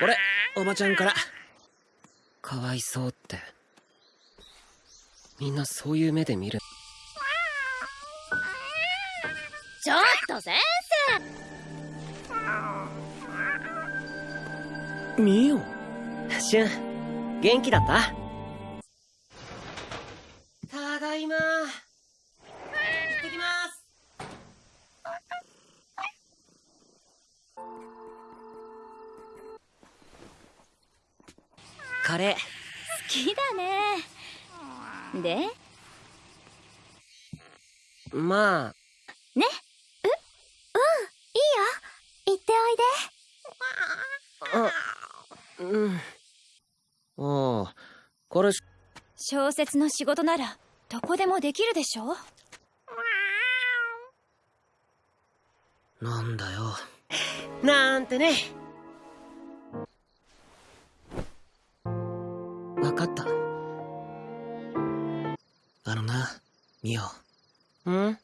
これおばちゃんから。かわいそうって。みんなそういう目で見る。ちょっと先生。みよしゅん元気だった？カレー好きだね。で？まあ。ね？う？うん。いいよ。行ってあうん。ああこれ。小説の仕事ならどこでもできるでしょ？なんだよ。なんてねわかった。あのなミオ。ん？